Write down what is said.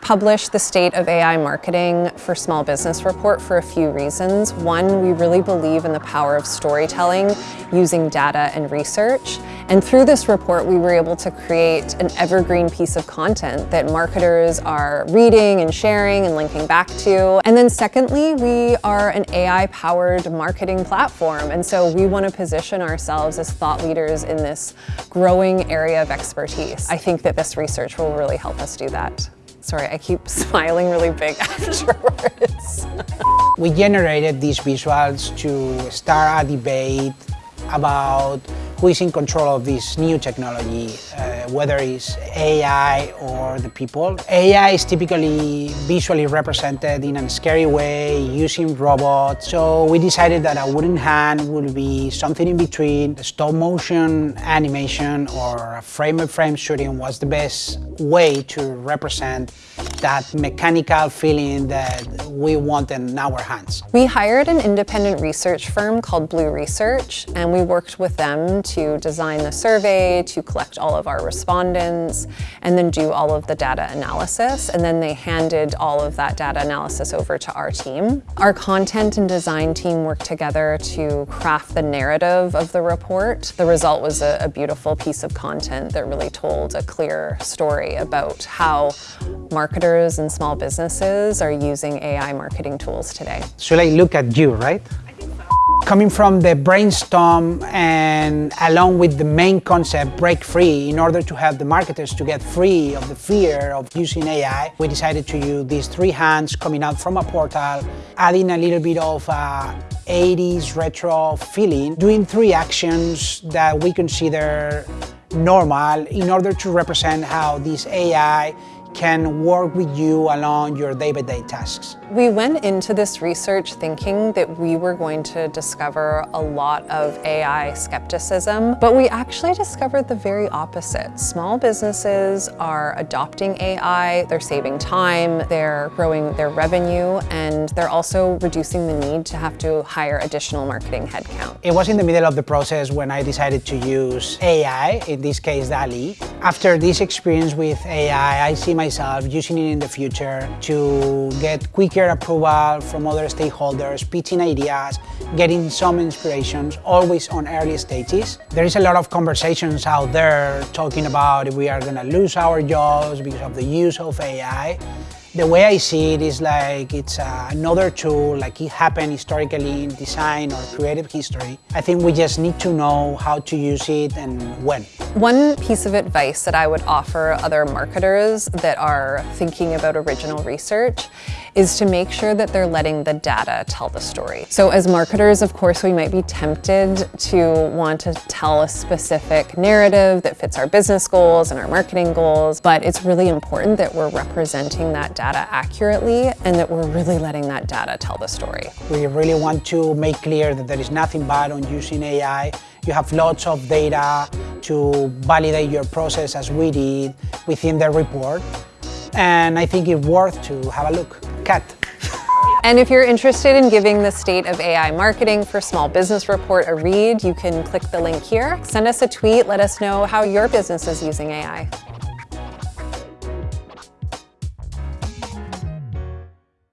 published the State of AI Marketing for Small Business report for a few reasons. One, we really believe in the power of storytelling using data and research. And through this report, we were able to create an evergreen piece of content that marketers are reading and sharing and linking back to. And then secondly, we are an AI-powered marketing platform. And so we want to position ourselves as thought leaders in this growing area of expertise. I think that this research will really help us do that. Sorry, I keep smiling really big afterwards. we generated these visuals to start a debate about who is in control of this new technology, uh, whether it's AI or the people. AI is typically visually represented in a scary way using robots. So we decided that a wooden hand would be something in between. Stop motion animation or frame-by-frame -frame shooting was the best way to represent that mechanical feeling that we want in our hands. We hired an independent research firm called Blue Research, and we worked with them to design the survey, to collect all of our respondents, and then do all of the data analysis. And then they handed all of that data analysis over to our team. Our content and design team worked together to craft the narrative of the report. The result was a, a beautiful piece of content that really told a clear story about how marketers and small businesses are using AI marketing tools today. Should I look at you, right? Coming from the brainstorm and along with the main concept, break free, in order to help the marketers to get free of the fear of using AI, we decided to use these three hands coming out from a portal, adding a little bit of uh, 80s retro feeling, doing three actions that we consider normal in order to represent how this AI can work with you along your day-by-day -day tasks. We went into this research thinking that we were going to discover a lot of AI skepticism, but we actually discovered the very opposite. Small businesses are adopting AI, they're saving time, they're growing their revenue, and they're also reducing the need to have to hire additional marketing headcount. It was in the middle of the process when I decided to use AI, in this case DALL-E. After this experience with AI, I see my myself using it in the future to get quicker approval from other stakeholders, pitching ideas, getting some inspirations, always on early stages. There is a lot of conversations out there talking about if we are going to lose our jobs because of the use of AI. The way I see it is like it's uh, another tool, like it happened historically in design or creative history. I think we just need to know how to use it and when. One piece of advice that I would offer other marketers that are thinking about original research is to make sure that they're letting the data tell the story. So as marketers, of course, we might be tempted to want to tell a specific narrative that fits our business goals and our marketing goals, but it's really important that we're representing that data accurately and that we're really letting that data tell the story. We really want to make clear that there is nothing bad on using AI. You have lots of data to validate your process as we did within the report. And I think it's worth to have a look. Cat. And if you're interested in giving the State of AI Marketing for Small Business Report a read, you can click the link here. Send us a tweet, let us know how your business is using AI.